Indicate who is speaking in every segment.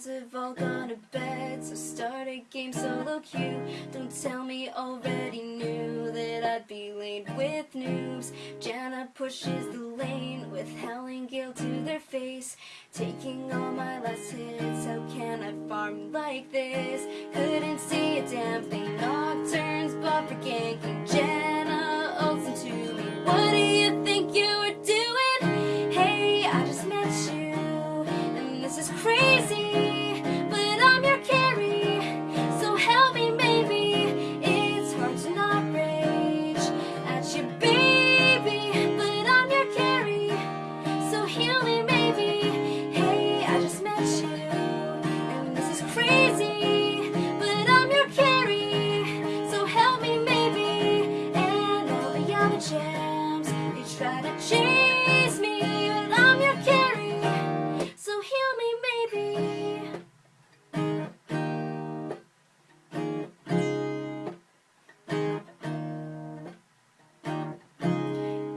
Speaker 1: friends have all gone to bed So start a game solo queue. Don't tell me already knew That I'd be late with noobs Janna pushes the lane With Howling Gale to their face. Taking all my last hits How can I farm like this? Couldn't see a damn thing. try to chase me, but I'm your carry, so heal me maybe.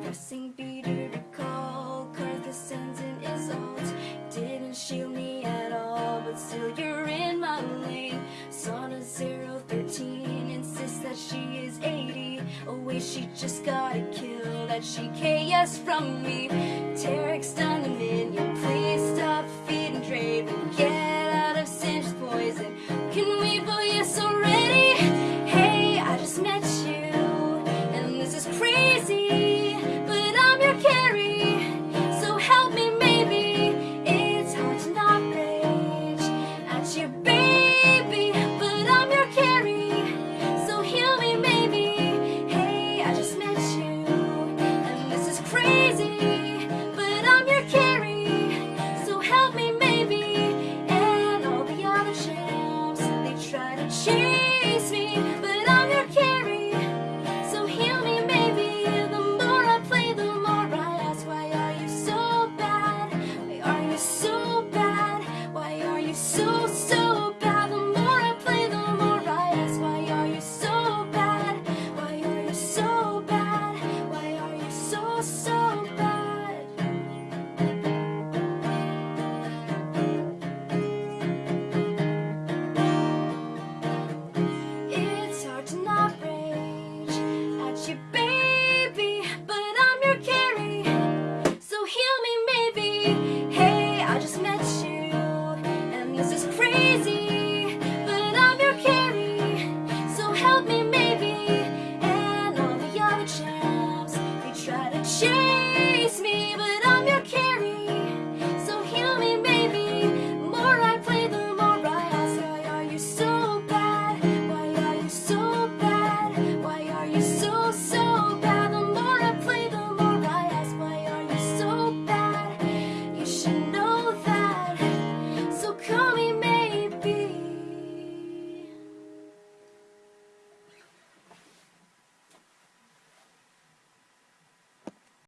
Speaker 1: Pressing B to recall, Karthus sends an assault, didn't shield me at all, but still you're Oh, away She just gotta kill that she KS from me. Taric's done the minion, please stop. try to change. she bathed